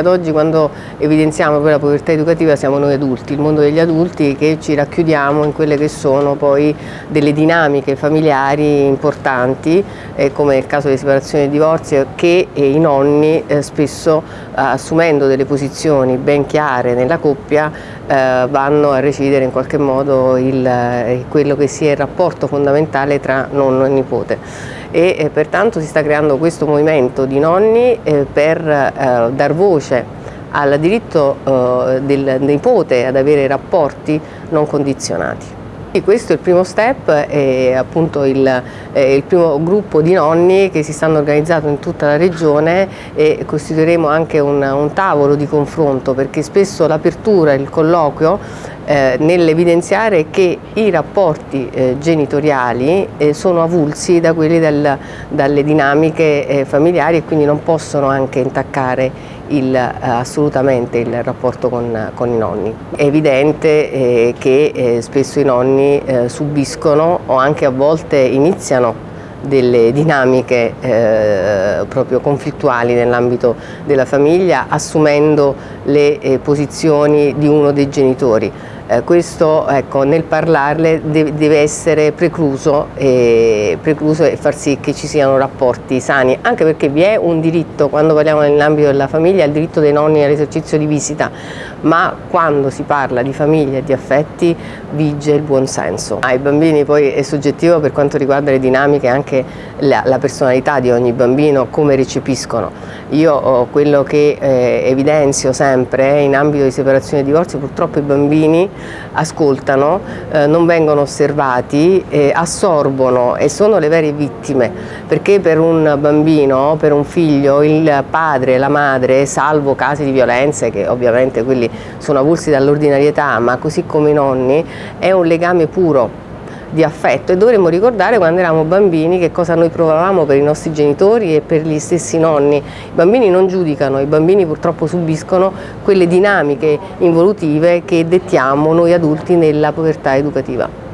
ad oggi quando evidenziamo poi la povertà educativa siamo noi adulti, il mondo degli adulti che ci racchiudiamo in quelle che sono poi delle dinamiche familiari importanti eh, come nel caso di separazione e divorzio che eh, i nonni eh, spesso assumendo delle posizioni ben chiare nella coppia eh, vanno a recidere in qualche modo il, eh, quello che sia il rapporto fondamentale tra nonno e nipote. E eh, pertanto si sta creando questo movimento di nonni eh, per eh, dar voce al diritto eh, del nipote ad avere rapporti non condizionati. Questo è il primo step, è appunto il, è il, primo gruppo di nonni che si stanno organizzando in tutta la regione e costituiremo anche un, un tavolo di confronto perché spesso l'apertura, il colloquio eh, nell'evidenziare che i rapporti eh, genitoriali eh, sono avulsi da quelli del, dalle dinamiche eh, familiari e quindi non possono anche intaccare il, eh, assolutamente il rapporto con, con, i nonni. È evidente eh, che spesso i nonni subiscono o anche a volte iniziano delle dinamiche eh, proprio conflittuali nell'ambito della famiglia assumendo le eh, posizioni di uno dei genitori eh, questo ecco, nel parlarle deve, deve essere precluso e, precluso e far sì che ci siano rapporti sani, anche perché vi è un diritto, quando parliamo nell'ambito della famiglia, il diritto dei nonni all'esercizio di visita, ma quando si parla di famiglia e di affetti vige il buonsenso. Ai bambini poi è soggettivo per quanto riguarda le dinamiche anche la, la personalità di ogni bambino, come recepiscono. Io ho quello che eh, evidenzio sempre in ambito di separazione e divorzio, purtroppo i bambini ascoltano, eh, non vengono osservati, eh, assorbono e sono le vere vittime, perché per un bambino, per un figlio, il padre, la madre, salvo casi di violenze che ovviamente quelli sono avulsi dall'ordinarietà, ma così come i nonni, è un legame puro di affetto e dovremmo ricordare quando eravamo bambini che cosa noi provavamo per i nostri genitori e per gli stessi nonni. I bambini non giudicano, i bambini purtroppo subiscono quelle dinamiche involutive che dettiamo noi adulti nella povertà educativa.